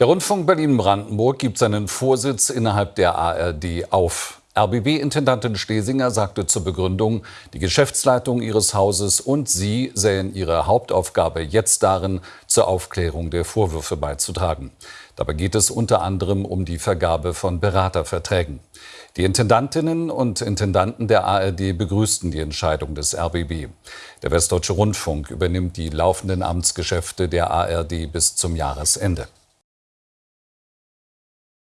Der Rundfunk Berlin-Brandenburg gibt seinen Vorsitz innerhalb der ARD auf. RBB-Intendantin Schlesinger sagte zur Begründung, die Geschäftsleitung ihres Hauses und sie sähen ihre Hauptaufgabe jetzt darin, zur Aufklärung der Vorwürfe beizutragen. Dabei geht es unter anderem um die Vergabe von Beraterverträgen. Die Intendantinnen und Intendanten der ARD begrüßten die Entscheidung des RBB. Der Westdeutsche Rundfunk übernimmt die laufenden Amtsgeschäfte der ARD bis zum Jahresende.